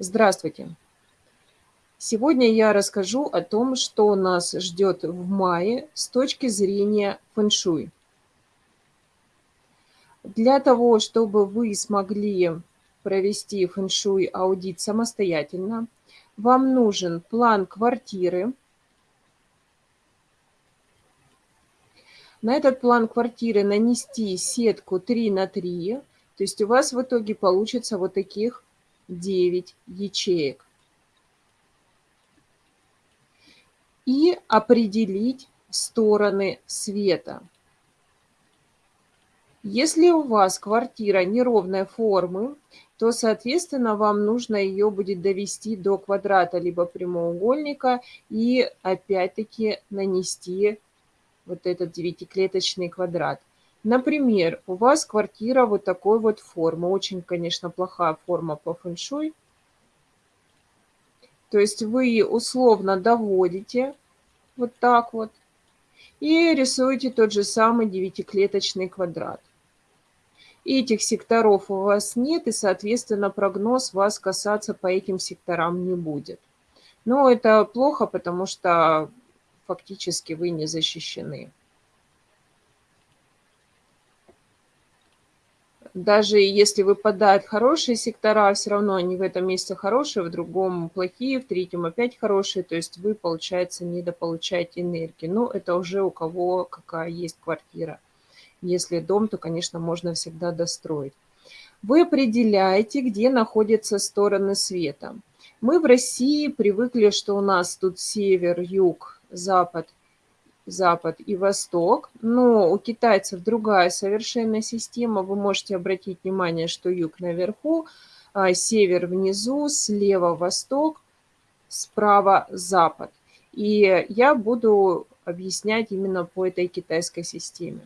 Здравствуйте! Сегодня я расскажу о том, что нас ждет в мае с точки зрения фэн-шуй. Для того, чтобы вы смогли провести фэн-шуй аудит самостоятельно, вам нужен план квартиры. На этот план квартиры нанести сетку 3 на 3, то есть у вас в итоге получится вот таких 9 ячеек. И определить стороны света. Если у вас квартира неровной формы, то, соответственно, вам нужно ее будет довести до квадрата либо прямоугольника и опять-таки нанести вот этот девятиклеточный квадрат. Например, у вас квартира вот такой вот формы. Очень, конечно, плохая форма по фэншуй. То есть вы условно доводите вот так вот и рисуете тот же самый девятиклеточный квадрат. Этих секторов у вас нет, и, соответственно, прогноз вас касаться по этим секторам не будет. Но это плохо, потому что фактически вы не защищены. Даже если выпадают хорошие сектора, все равно они в этом месте хорошие, в другом плохие, в третьем опять хорошие. То есть вы, получается, недополучаете энергии. Но это уже у кого какая есть квартира. Если дом, то, конечно, можно всегда достроить. Вы определяете, где находятся стороны света. Мы в России привыкли, что у нас тут север, юг, запад запад и восток, но у китайцев другая совершенно система. Вы можете обратить внимание, что юг наверху, а север внизу, слева восток, справа запад. И я буду объяснять именно по этой китайской системе.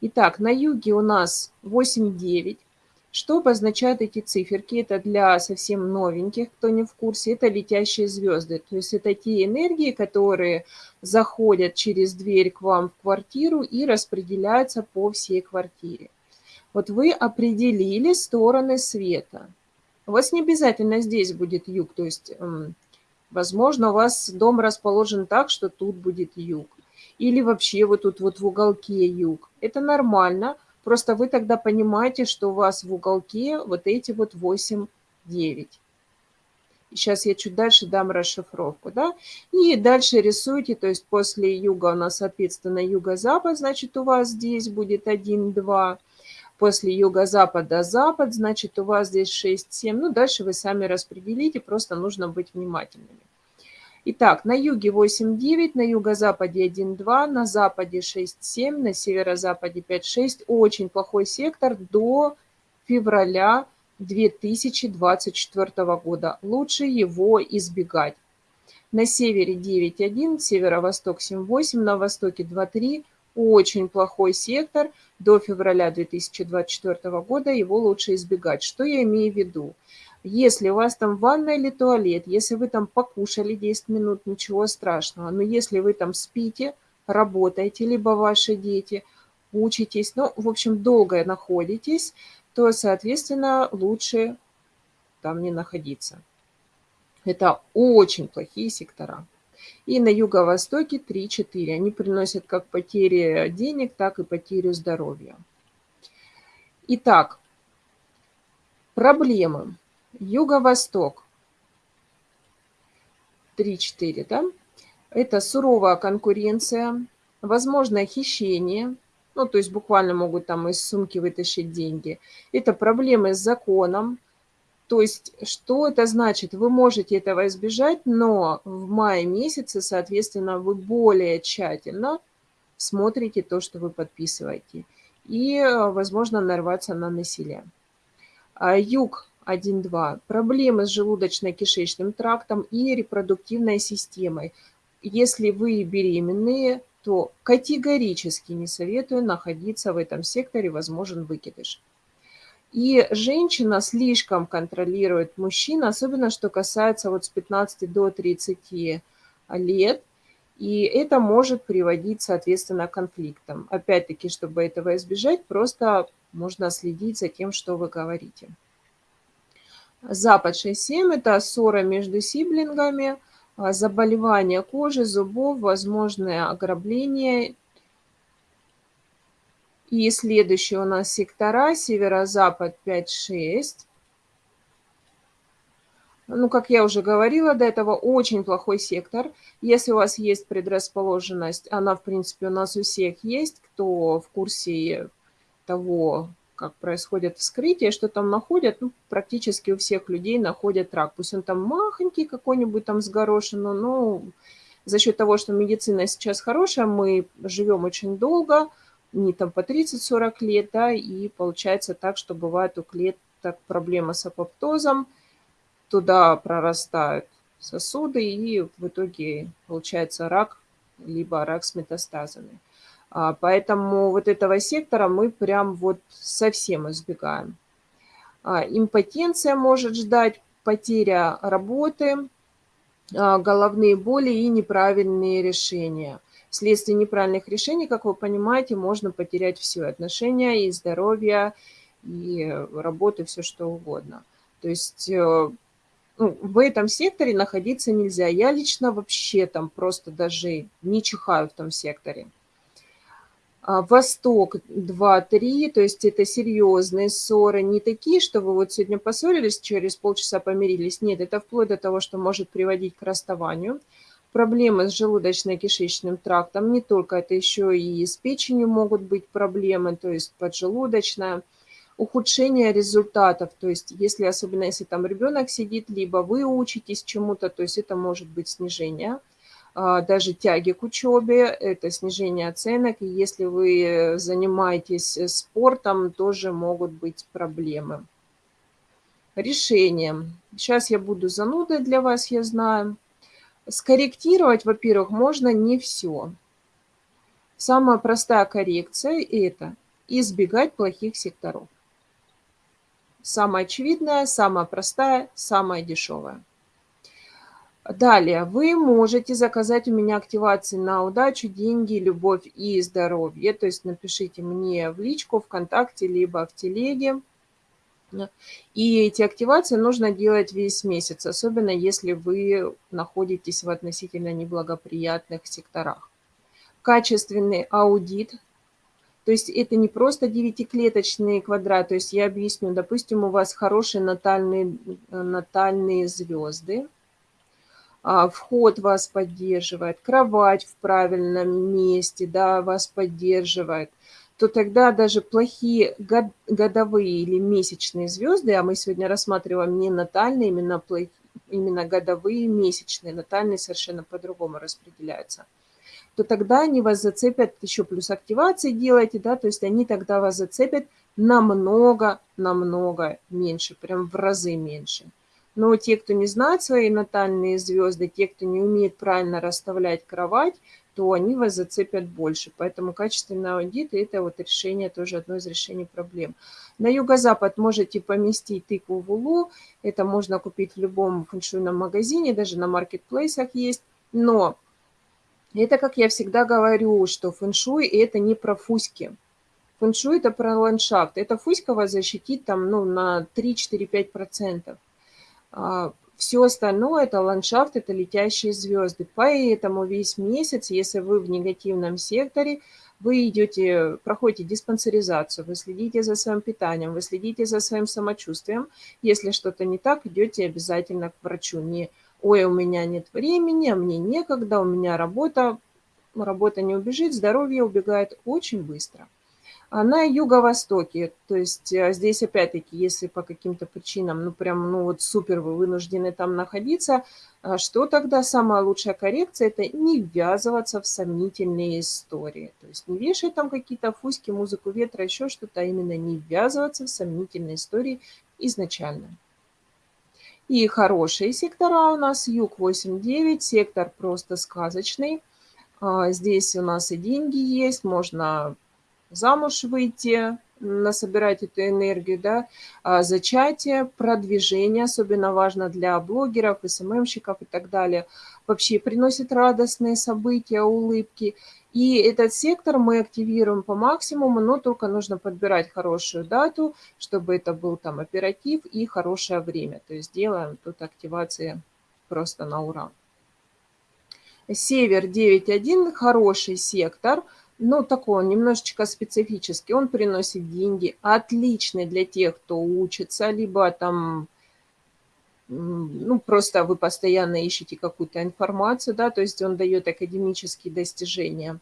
Итак, на юге у нас 8-9, что обозначают эти циферки? Это для совсем новеньких, кто не в курсе, это летящие звезды. То есть это те энергии, которые заходят через дверь к вам в квартиру и распределяются по всей квартире. Вот вы определили стороны света. У вас не обязательно здесь будет юг, то есть, возможно, у вас дом расположен так, что тут будет юг. Или вообще вот тут вот в уголке юг. Это нормально, Просто вы тогда понимаете, что у вас в уголке вот эти вот 8, 9. Сейчас я чуть дальше дам расшифровку, да. И дальше рисуйте, то есть после юга у нас, соответственно, юго-запад, значит, у вас здесь будет 1, 2. После юго-запада запад, значит, у вас здесь 6, 7. Ну, дальше вы сами распределите, просто нужно быть внимательными. Итак, на юге 8,9, на юго-западе 1,2, на западе 6,7, на северо-западе 5,6. Очень плохой сектор до февраля 2024 года. Лучше его избегать. На севере 9,1, северо-восток 7,8, на востоке 2,3. Очень плохой сектор до февраля 2024 года. Его лучше избегать. Что я имею в виду? Если у вас там ванна или туалет, если вы там покушали 10 минут, ничего страшного. Но если вы там спите, работаете, либо ваши дети, учитесь, ну, в общем, долго находитесь, то, соответственно, лучше там не находиться. Это очень плохие сектора. И на юго-востоке 3-4. Они приносят как потери денег, так и потерю здоровья. Итак, проблемы. Юго-восток. 3-4, да? Это суровая конкуренция, возможное хищение, ну, то есть буквально могут там из сумки вытащить деньги. Это проблемы с законом. То есть что это значит? Вы можете этого избежать, но в мае месяце, соответственно, вы более тщательно смотрите то, что вы подписываете. И, возможно, нарваться на насилие. А юг 1.2. Проблемы с желудочно-кишечным трактом и репродуктивной системой. Если вы беременные, то категорически не советую находиться в этом секторе, возможен выкидыш. И женщина слишком контролирует мужчин, особенно что касается вот с 15 до 30 лет, и это может приводить, соответственно, к конфликтам. Опять-таки, чтобы этого избежать, просто можно следить за тем, что вы говорите. Запад 6-7 – это ссора между сиблингами, а, заболевания кожи, зубов, возможное ограбление. И следующий у нас сектора северо-запад 5-6. Ну, как я уже говорила до этого, очень плохой сектор. Если у вас есть предрасположенность, она, в принципе, у нас у всех есть, кто в курсе того, как происходит вскрытие, что там находят, ну, практически у всех людей находят рак. Пусть он там махонький какой-нибудь там с горошину, но за счет того, что медицина сейчас хорошая, мы живем очень долго, не там по 30-40 лет, да, и получается так, что бывает у клеток проблема с апоптозом, туда прорастают сосуды, и в итоге получается рак, либо рак с метастазами. А, поэтому вот этого сектора мы прям вот совсем избегаем. А, импотенция может ждать, потеря работы, а, головные боли и неправильные решения. Вследствие неправильных решений, как вы понимаете, можно потерять все, отношения и здоровье, и работу, все что угодно. То есть э, ну, в этом секторе находиться нельзя. Я лично вообще там просто даже не чихаю в том секторе. А, Восток 2-3, то есть это серьезные ссоры, не такие, что вы вот сегодня поссорились, через полчаса помирились. Нет, это вплоть до того, что может приводить к расставанию. Проблемы с желудочно-кишечным трактом, не только это еще и с печенью могут быть проблемы, то есть поджелудочная. Ухудшение результатов, то есть если, особенно если там ребенок сидит, либо вы учитесь чему-то, то есть это может быть снижение даже тяги к учебе, это снижение оценок. И если вы занимаетесь э, спортом, тоже могут быть проблемы. Решение. Сейчас я буду занудой для вас, я знаю. Скорректировать, во-первых, можно не все. Самая простая коррекция – это избегать плохих секторов. Самая очевидная, самая простая, самая дешевая. Далее, вы можете заказать у меня активации на удачу, деньги, любовь и здоровье. То есть напишите мне в личку, ВКонтакте, либо в телеге. И эти активации нужно делать весь месяц, особенно если вы находитесь в относительно неблагоприятных секторах. Качественный аудит, то есть это не просто девятиклеточный квадрат, то есть я объясню, допустим, у вас хорошие натальные, натальные звезды, вход вас поддерживает, кровать в правильном месте, да, вас поддерживает, то тогда даже плохие год, годовые или месячные звезды, а мы сегодня рассматриваем не натальные, именно, плохие, именно годовые, месячные, натальные совершенно по-другому распределяются, то тогда они вас зацепят, еще плюс активации делаете, да, то есть они тогда вас зацепят намного, намного меньше, прям в разы меньше. Но те, кто не знает свои натальные звезды, те, кто не умеет правильно расставлять кровать, то они вас зацепят больше. Поэтому качественный аудит – это вот решение, тоже одно из решений проблем. На юго-запад можете поместить тыкву в улу. Это можно купить в любом фэншуйном магазине, даже на маркетплейсах есть. Но это, как я всегда говорю, что фэншуй – это не про фуськи. Фэншуй – это про ландшафт. Это фуська вас защитит там, ну, на 3-4-5%. А, Все остальное – это ландшафт, это летящие звезды. Поэтому весь месяц, если вы в негативном секторе, вы идете, проходите диспансеризацию, вы следите за своим питанием, вы следите за своим самочувствием. Если что-то не так, идете обязательно к врачу. Не «Ой, у меня нет времени, а мне некогда, у меня работа». Работа не убежит, здоровье убегает очень быстро. А на юго-востоке. То есть э, здесь опять-таки, если по каким-то причинам, ну прям, ну вот супер вы вынуждены там находиться, а что тогда самая лучшая коррекция? Это не ввязываться в сомнительные истории. То есть не вешать там какие-то фуськи, музыку ветра, еще что-то, а именно не ввязываться в сомнительные истории изначально. И хорошие сектора у нас. Юг 8-9, сектор просто сказочный. А, здесь у нас и деньги есть, можно замуж выйти, насобирать эту энергию, да, а зачатие, продвижение, особенно важно для блогеров, СММщиков и так далее, вообще приносит радостные события, улыбки. И этот сектор мы активируем по максимуму, но только нужно подбирать хорошую дату, чтобы это был там оператив и хорошее время. То есть делаем тут активации просто на ура. Север 9.1, хороший сектор, но такой он немножечко специфический. Он приносит деньги, отличный для тех, кто учится, либо там ну, просто вы постоянно ищете какую-то информацию, да, то есть он дает академические достижения.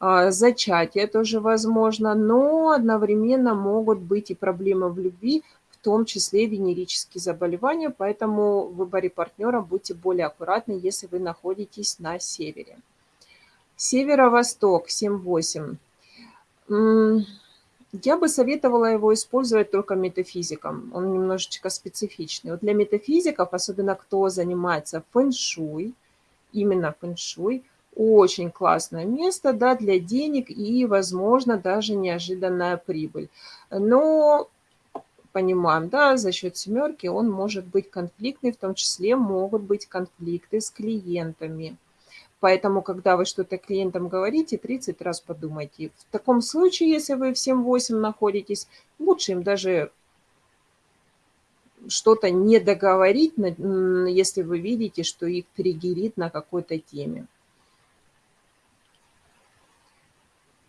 А, зачатие тоже возможно, но одновременно могут быть и проблемы в любви, в том числе венерические заболевания, поэтому в выборе партнера будьте более аккуратны, если вы находитесь на севере. Северо-восток 7-8. Я бы советовала его использовать только метафизикам. Он немножечко специфичный. Вот для метафизиков, особенно кто занимается фэншуй, именно фэншуй, очень классное место да, для денег и, возможно, даже неожиданная прибыль. Но понимаем, да, за счет семерки он может быть конфликтный, в том числе могут быть конфликты с клиентами. Поэтому, когда вы что-то клиентам говорите, 30 раз подумайте. В таком случае, если вы в 7-8 находитесь, лучше им даже что-то не договорить, если вы видите, что их триггерит на какой-то теме.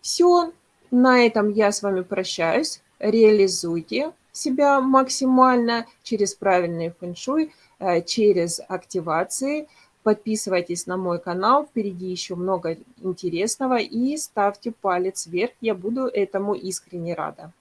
Все, на этом я с вами прощаюсь. Реализуйте себя максимально через правильный фэншуй, э, через активации – Подписывайтесь на мой канал, впереди еще много интересного и ставьте палец вверх, я буду этому искренне рада.